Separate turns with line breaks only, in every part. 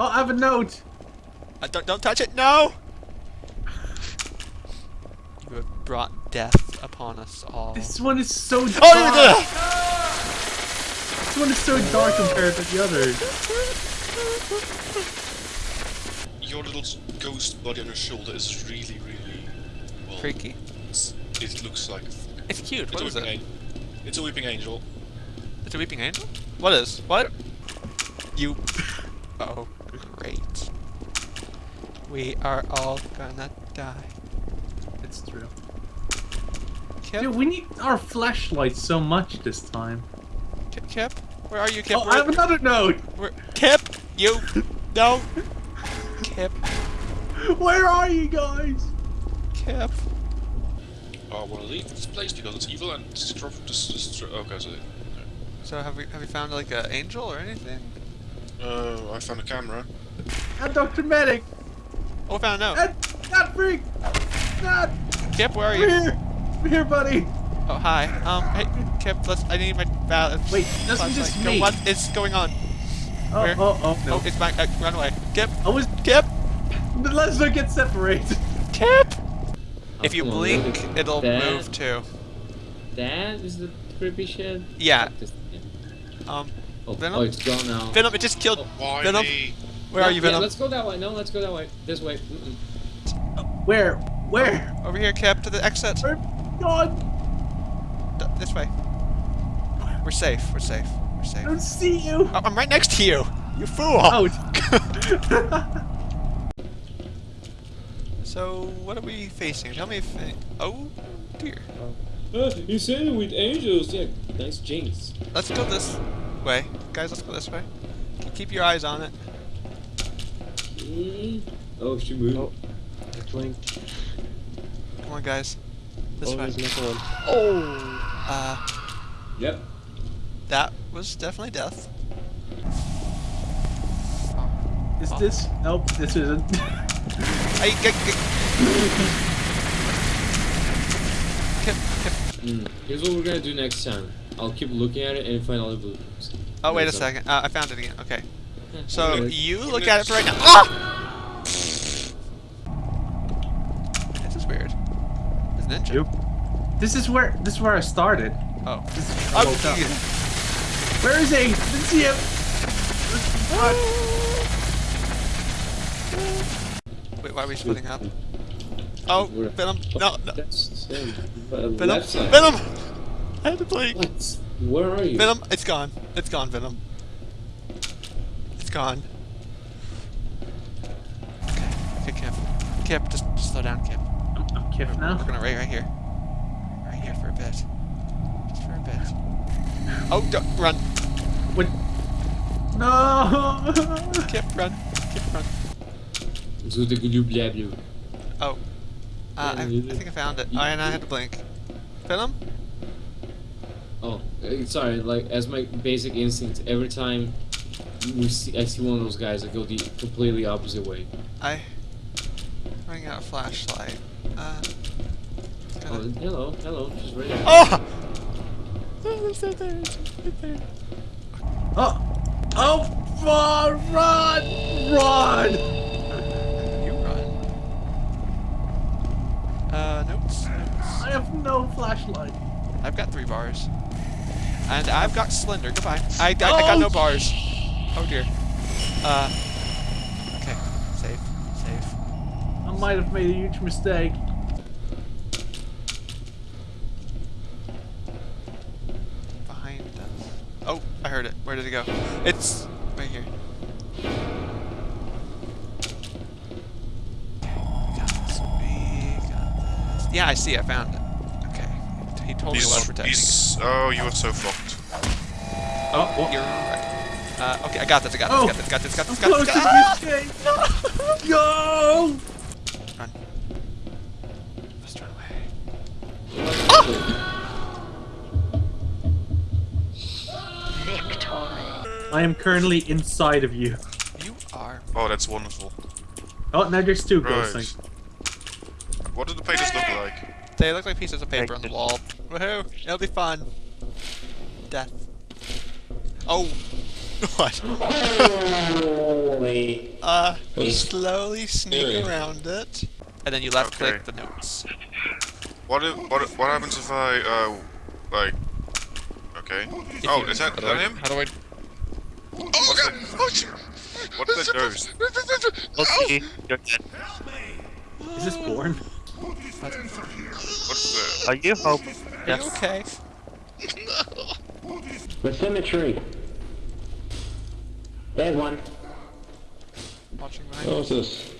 Oh, I have a note.
Uh, don't, don't touch it, no! You have brought death upon us all.
This one is so dark.
Oh, you're
This one is so dark compared to the others.
Your little ghost body on your shoulder is really, really well.
Freaky.
It looks like
It's cute.
it's
What
a
is
weeping
it?
angel. It's a weeping angel.
It's a weeping angel? What is? What? You. Oh, great. We are all gonna die.
It's true.
Kip?
Dude, we need our flashlights so much this time.
Kip? Kip? Where are you, Kip?
Oh,
Where-
I have another note.
where- Kip! You! No! Kip!
Where are you guys?
Kip!
I want to leave this place because it's evil and destroy. Dis- destroy okay, so.
So have we have we found like an angel or anything?
Uh, I found a camera.
And Dr. Medic.
Oh, we found a note.
And that freak. That.
Kip, where are
Come
you?
here. Come here, buddy.
Oh, hi. Um, hey, Kip, let's. I need my ballot.
Wait, that's just me.
What is going on?
Oh,
Where?
oh, oh, no.
Oh, it's back. Uh, run away. Kip!
I was.
Kip!
Let's not get separated.
Kip! If you blink, it'll
that.
move too.
That is the creepy shit.
Yeah.
This- yeah.
Um,
Oh,
Venom?
oh, it's gone now.
Venom, it just killed.
Why
Venom?
me?
Where
No,
are you,
yeah,
Venom?
let's go that way. No, let's go that way. This way. Mm-mm.
Where? Where?
Over here, Cap, to the exit.
Where? God,
D- This way. We're safe. We're safe. We're safe.
I don't see you.
Oh, I'm right next to you. You fool.
Out.
so, what are we facing? Tell me if. Oh, dear.
Uh, you said it with angels. Yeah, nice jinx.
Let's go this way, guys. Let's go this way. Keep your eyes on it.
Mm. Oh, she moved.
Oh. Blink.
Come on, guys. This
Oh,
way.
there's another one.
Oh. Uh,
Yep.
that was definitely death.
Is this? Nope, this isn't.
Hey, get, get. Kip, Kip.
Mm. Here's what we're gonna do next time. I'll keep looking at it and find all the blueprints.
Oh, wait a
That's
second. Uh, I found it again. Okay. So
okay.
you look at it for right now. Ah! This is weird. It's ninja.
Yep. This is where this is where I started.
Oh.
This is I
Oh,
woke up. Where is he? Didn't see him. Run.
Wait, why are we splitting up? Oh,
We're-
Venom. No, no.
That's
Venom.
left side.
Venom. I had to blink.
What? Where are you?
Venom. It's gone. It's gone, Venom. It's gone. Okay, okay, Kip. Kip, just, just slow down, Kip.
I'm, I'm Kif
We're gonna wait right here. Right here for a bit. Just for a bit. Oh, don't, run.
What? No.
Kip, run. Kip, run.
Zo de glue.
Oh. Uh, I, I think I found it. Oh, and I had to blink. Venom?
Oh, uh, sorry. Like as my basic instinct, every time we see, I see one of those guys, I go the completely opposite way.
I... bring out of flashlight. Uh...
Oh,
gotta-
hello, hello, she's right there.
Oh! Oh, it's right there. It's right there.
oh. Oh. Far. Run. Run.
You run. Uh, notes. notes.
I have no flashlight.
I've got three bars. And I've got Slender. Goodbye. I, I, I got no
Oh,
bars. Oh dear. Uh. Okay. Safe. Safe.
I might have made a huge mistake.
Behind us. Oh, I heard it. Where did it go? It's right here. We got this. We got this. Yeah, I see. I found it. Okay. He told me
He's,
what protecting.
he's, oh, you are so fucked.
Oh,
what?
you're right. Uh, okay, I got this. I got this.
Oh.
Got this. Got this. Got
I'm
this. Got
close
this.
to
Got
the escape. Go.
Run. Let's run away. Victory.
I am currently inside of you.
You are.
Oh, that's wonderful.
Oh, now there's two ghosts.
Right. What do the pages look like?
They look like pieces of paper on the wall. Woohoo! It'll be fun. Death. Oh. What?
Holy
uh, slowly sneak around it, and then you left click
Okay.
the notes.
What if, what if- what happens if I uh like? Okay. oh,
you-
is that, is
How do
that
I?
him?
How do I?
Oh god! Oh shit! What's that ghost?
Okay, you're dead.
Is this born?
What's the?
Are you hope?
Are you okay?
The symmetry. There's one.
Watching behind.
What's this?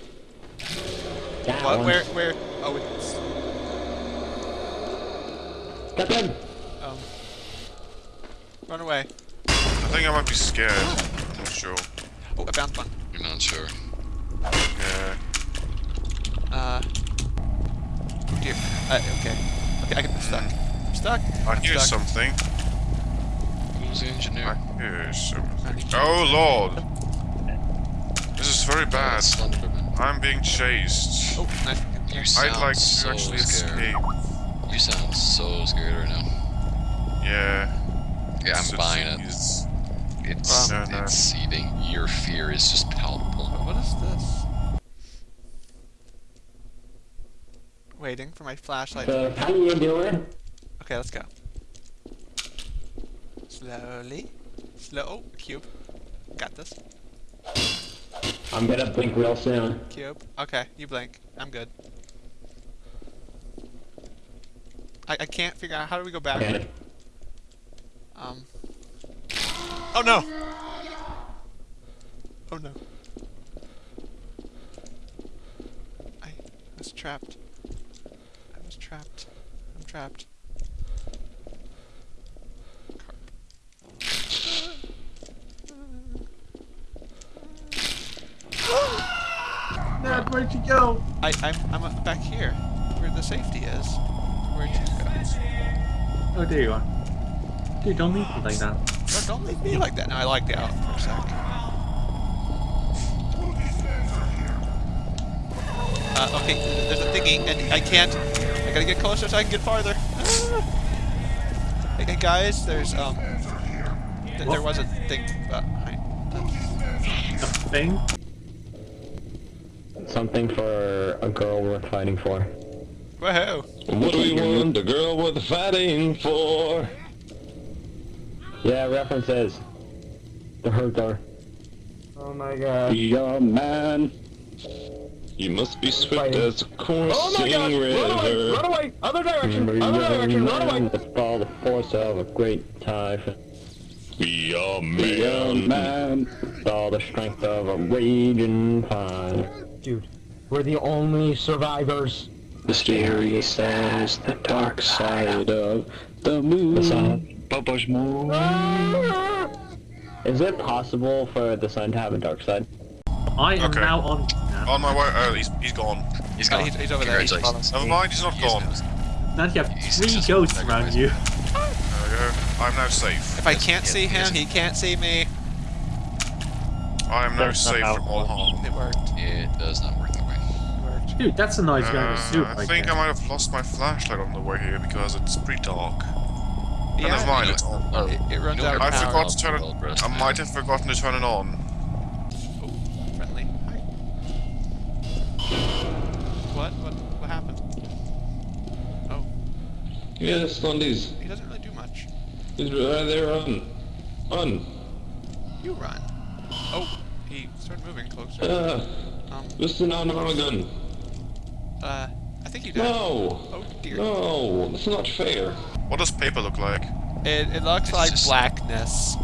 That
What?
one.
Where? Where? Oh, it's
Got them.
um. Run away.
I think I might be scared. I'm not sure.
Oh, I found one.
You're not sure.
Yeah.
Uh. Dear. Uh, okay. Okay, I am stuck. I'm stuck.
I
I'm
hear
stuck.
something.
Who's the engineer?
I
engineer?
hear something. Oh lord! This is very bad. I'm being chased.
Oh, nice.
You
I'd like to
so
actually
scared.
escape.
You sound so scared right now.
Yeah.
Yeah, I'm
It's-
buying it.
it's-
It's
Um, no, no.
it's seething. Your fear is just palpable.
What is this? Waiting for my flashlight.
So, how you doing?
Okay, let's go. Slowly. Slow. Oh, cube. Got this.
I'm gonna blink real soon.
Cube. Okay, you blink. I'm good. I, I can't figure out how do we go back.
Okay.
Um. Oh no! Oh no. I was trapped. I was trapped. I'm trapped.
Ned, where'd you go?
I, I'm, I'm back here, where the safety is. Where'd you go?
Oh, there you are. Dude, don't leave me like that.
Don't, don't leave me like that. No, I like the out for a sec. Uh, okay, there's a thingy, and I can't. I gotta get closer so I can get farther. Ah. Hey, hey, guys, there's um, th- there was a thing behind.
A thing?
Something for a girl worth fighting for.
Woohoo!
What do we want a girl worth fighting for?
Yeah, references. The hurt door. Oh my god.
Be a man. You must be swift as a coursing oh river.
away! Other direction! Other direction! Run away! With all the force of a great typhoon.
Be a
Be a
man.
man. With all the strength of a raging fire.
Dude, we're the only survivors.
Mysterious as the dark side of the moon.
The sun.
Papa's moon. Ah!
Is it possible for the sun to have a dark side?
I am
Okay.
now on. Nah.
On my way. Oh, he's he's gone.
He's
Oh,
gone.
he's, he's over there. He's
Never mind. He's not
He's
gone.
gone.
Now you have
He's
three
successful.
ghosts around you.
There we go. I'm now safe.
If I can't see him, he can't see me.
I am now
That's
safe from all harm.
It worked.
It does not work that way.
Dude, that's a nice guy in a suit
Uh, I
right
think
there.
I might have lost my flashlight on the way here because it's pretty dark.
Yeah,
never mind.
You
It's on.
oh,
It, it runs
you know
out of
I forgot to turn it. I might have forgotten to turn it on.
Friendly. Hi. What? What? What happened? Oh,
Yes, on these.
he doesn't really do much.
He's right there on. On.
You run. Oh, he started moving closer.
Ah,
Um,
listen on my gun.
uh, I think you did.
No.
Oh dear.
No, that's not fair.
What does paper look like?
It, it looks
It's
like blackness.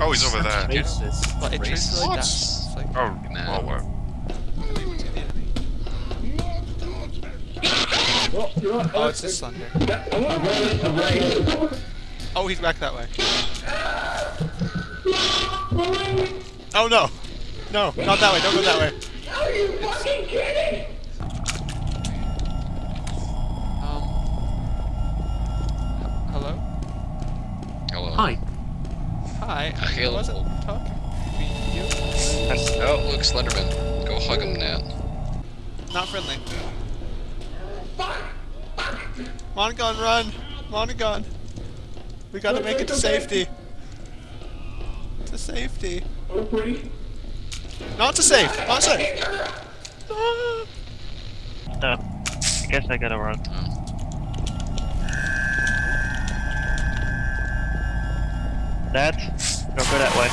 Oh, he's over there.
Racist.
But it
Racist.
truthfully
What?
does. It's like,
Oh,
Nah.
well, well.
Enemy. Oh, it's just thunder. Oh, he's back that way. Oh no! No, not that way. Don't go that way. Are you fucking kidding? Um. Hello.
Hello.
Hi.
Hi. I
Hello.
wasn't talking. to You.
Oh, look, Slenderman. Go hug him, Nat.
Not friendly. Monagon, run! Monagon! We gotta make it to safety. To safety. Not to save. Not safe! save.
No. I guess I gotta run. That. Don't go that way.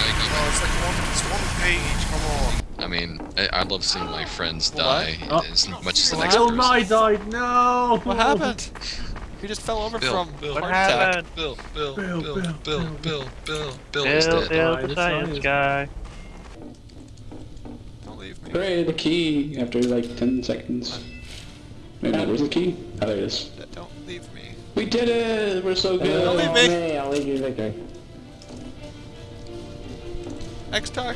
Like,
it's like one, it's one page, come on.
I mean, I, I love seeing my friends
What?
die
Oh.
as much as the next
Bill
person.
Nye died. No.
What happened? He just fell over
Bill,
from
Bill.
heart
What
attack.
happened?
Bill, Bill,
Bill,
Bill,
Bill,
Bill, Bill,
Bill.
Bill, Bill, is
Bill,
dead.
Bill,
Alright,
the
it's
science
science.
guy.
Don't leave me.
Hooray, the key after like 10 seconds. Wait a minute, where's the key? Oh, there it is.
Don't leave me.
We did it! We're so
Don't
good!
leave me.
I'll lead you to victory.
X-Tar.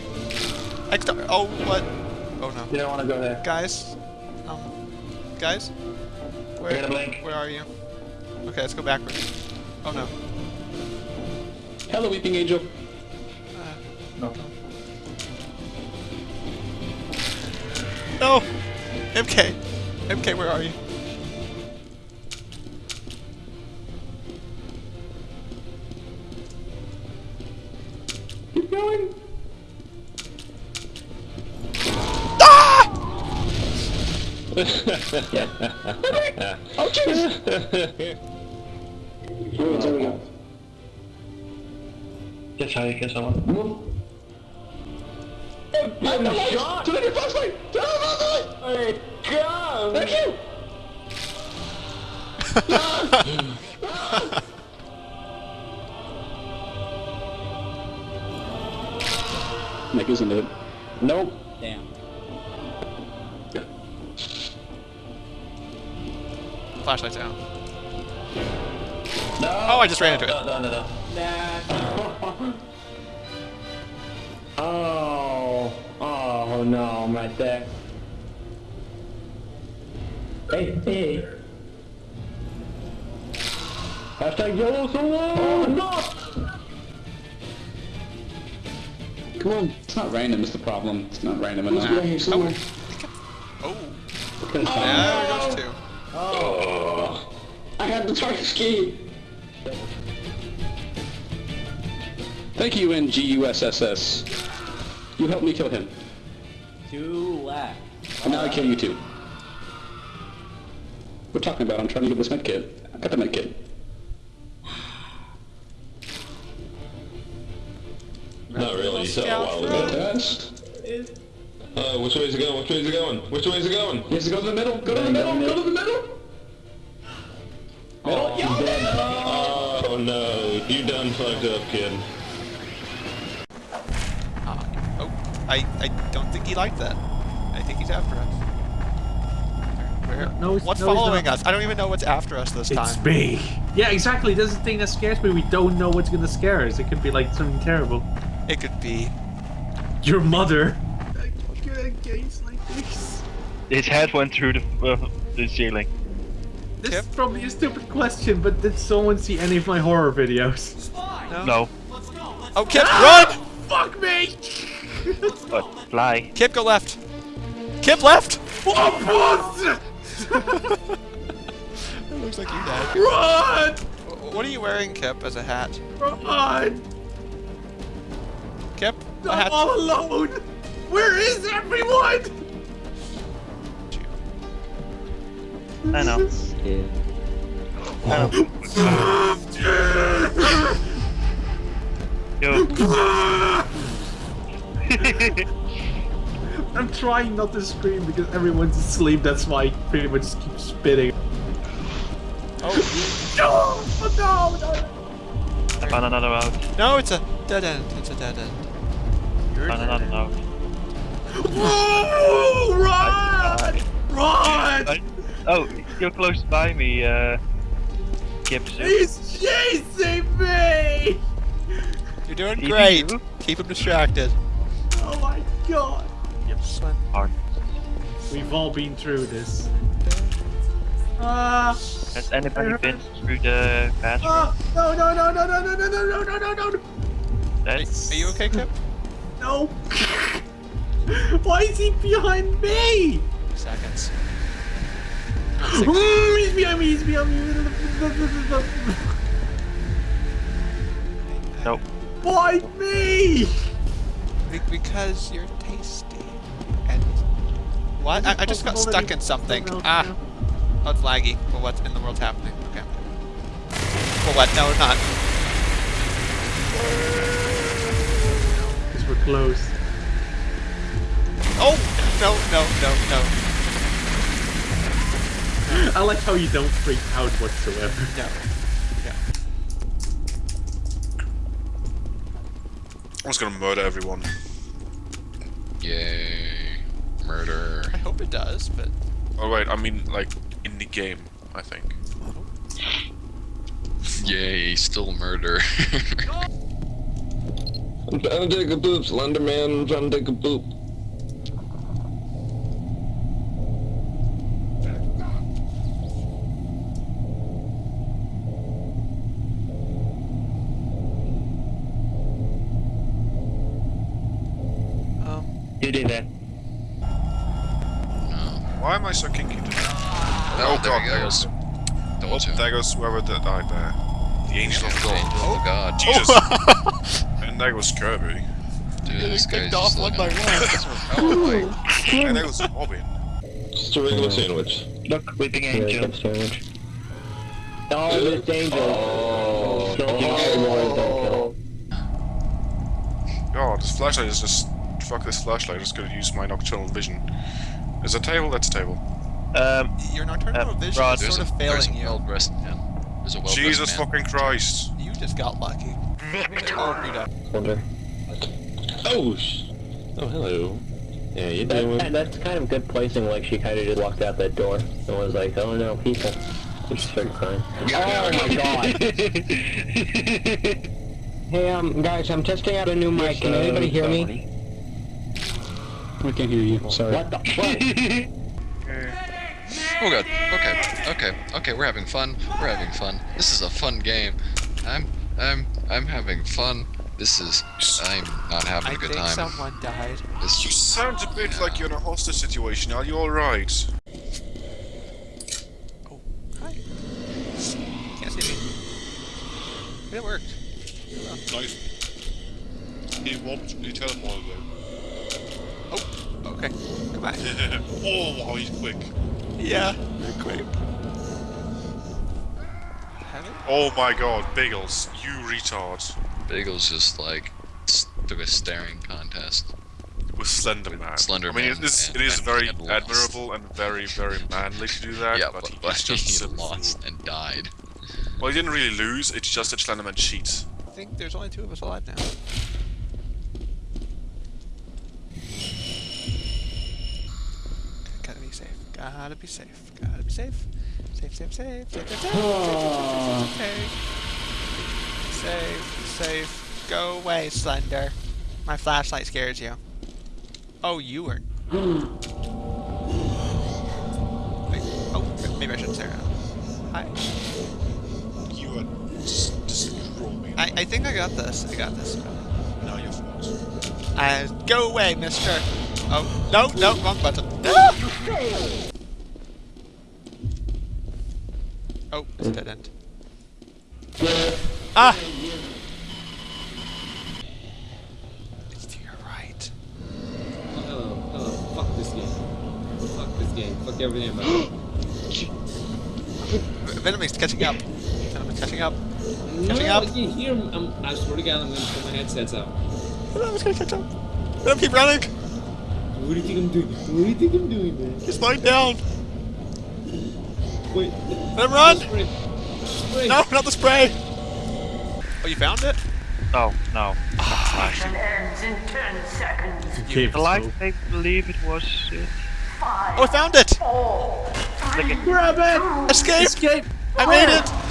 X-Tar. Oh, what? Oh no.
You don't want to go there.
Guys. Um. Guys. Where? Where are you? Okay, let's go backwards. Oh no.
Hello, Weeping Angel.
No. No! MK! MK, where are you?
Oh,
jeez! Oh, there we go.
That's how you kill someone.
I'm the shot! Turn your flashlight! Turn your flashlight!
Hey, God!
Thank you! Nick isn't it?
Nope.
Flashlight's out.
No.
Oh, I just ran into it.
No, no, no, no. Nah. oh. Oh, no, I'm right there. Hey, hey. Hashtag YOLO solo! Oh, no!
Come on. It's not random, it's the problem. It's not random
Who's
enough.
behind you somewhere? Oh. Yeah, there goes two.
Oh. I had the target ski. Thank you, NGUSSS. You helped me kill him.
Two left.
And now I kill you too. We're talking about I'm trying to get this med kit. I got the med kit.
Not really, so saw a while
Good
ago.
test.
Uh, which way is it going? Which way is it going? Which way is it going?
He has to go to the middle. Go to the middle. Go to the middle. Middle. Yeah.
Oh no, you done fucked up, kid.
Uh, oh, I, I don't think he liked that. I think he's after us. Where?
No, it's-
what's
no,
following us? I don't even know what's after us this
It's
time.
me. Yeah, exactly. That's the thing that scares me. We don't know what's gonna scare us. It could be like something terrible.
It could be.
Your mother. Get a case like this.
His head went through the, uh, the ceiling.
This
Kip?
is probably a stupid question, but did someone see any of my horror videos?
No.
No.
Oh, Kip,
Ah!
run!
Fuck me!
But fly.
Kip, go left. Kip, left!
What?
It looks like you died.
Run!
What are you wearing, Kip, as a hat?
Run!
Kip, a
I'm
hat.
all alone! Where is everyone?
I know. I know. Yo.
I'm trying not to scream because everyone's asleep, that's why I pretty much just keep spitting.
Oh,
No! No! No!
I found another route.
no, it's a dead end. It's a dead end. You're
Found another route.
Whoa! Run! Run!
Oh, you're close by me, uh... Gibson.
He's chasing me!
You're doing
Did
great.
you?
Keep him distracted.
Oh my god!
Gibson.
Hard.
We've all been through this. Ah!
Has anybody been through the bathroom?
Ah! No! No! No! No! No! No! No! No! No! No! No! No!
That's...
Are you okay, Kip?
No! Why is he behind me?
Seconds.
Mm, he's behind me. He's behind me.
Nope.
Why me?
because you're tasty. And what? I, I just got stuck in something. Ah. Oh, it's laggy. Well, what in the world's happening? Okay. Well, what? No, not.
Because we're close.
Oh! No, no, no, no.
I like how you don't freak out whatsoever.
No.
I'm just gonna murder everyone.
Yay. Murder.
I hope it does, but
Oh wait, I mean like in the game, I think.
Yay, still murder.
I'm trying to take a poop, Slenderman. I'm trying to take a poop.
um
You did that.
no.
Why am I so kinky today?
Oh, there
god,
he
there
goes.
goes. Oh,
Told you.
there goes whoever that died there. The angel of God.
Oh. of God.
Jesus. Oh. and there goes Kirby.
Dude, this guy's
kicked off
just
one
looking
by
at Oh
and there goes Robin.
Just a regular sandwich.
Look, weeping
Really
angel.
good sandwich. Oh, Miss Angel.
Oh.
Don't kill everyone, don't kill.
God, oh, this flashlight is just. Fuck this flashlight, I'm just gonna use my nocturnal vision. There's a table, that's a table.
Um,
your nocturnal
Uh,
vision
Rod,
is
There's
sort
a,
of
there's a
failing you.
well-dressed man. There's a well-dressed
Jesus
man.
fucking Christ.
You just got lucky. Oh, Rita.
Wonder.
Oh, sh- oh, hello. Yeah, you
That,
doing?
that's kind of good placing, like she kind of just walked out that door and was like, oh no, people. And she started crying. Oh my god. hey, um, guys, I'm testing out a new mic. Can anybody hear me?
We can't hear you. Sorry.
What the fuck?
Oh god. Okay. Okay. Okay. We're having fun. We're having fun. This is a fun game. I'm. I'm. I'm having fun. This is. I'm not having
I
a good
think
time.
someone died.
This
You sound a bit like you're in a hostage situation. Are you alright?
Oh, hi. Can't see me. It worked.
Nice. He won't. You tell him all
Oh, okay. Goodbye.
oh, wow, he's quick.
Yeah, very quick. Have?
Oh my god, Bagels, you retard.
Bagel's just like s- a staring contest.
With Slender
With
Man.
Slender
I mean, it is,
and-
it is
and-
very
and
admirable and very, very manly to do that,
yeah,
but,
but,
he,
but
just
he lost
fool.
and died.
Well, he didn't really lose, it's just that Slenderman cheats.
I think there's only two of us alive now. Gotta be safe. Gotta be safe. Safe, safe, safe. Safe, safe, safe. Safe, safe, safe. Go away, Slender. My flashlight scares you. Oh, you were. Wait, oh, maybe I shouldn't say that. Hi.
You are just me.
I, I think I got this. I got this.
No, you're false.
Uh, go away, mister. Oh, no, no, wrong button. Ah! Oh, it's a dead end. Ah! It's to your right.
Hello, hello. Fuck this game. Fuck this game. Fuck everything about it.
Venom is catching up. Venom is catching up.
No,
Catching up.
I can hear him. I'm, I swear to God, I'm gonna put my headsets out.
Venom is gonna catch up. Venom, keep running.
What do you think I'm doing? What do you think I'm doing, man?
He's lying down.
Wait.
Venom, run!
Spray. Spray.
No, not the spray. Oh, you found it?
no, no. Ah.
ends in 10 seconds.
Cave
The light. I believe it was it.
Five,
Oh, I found it!
four, three,
Grab it!
Escape!
Escape!
I made oh. it!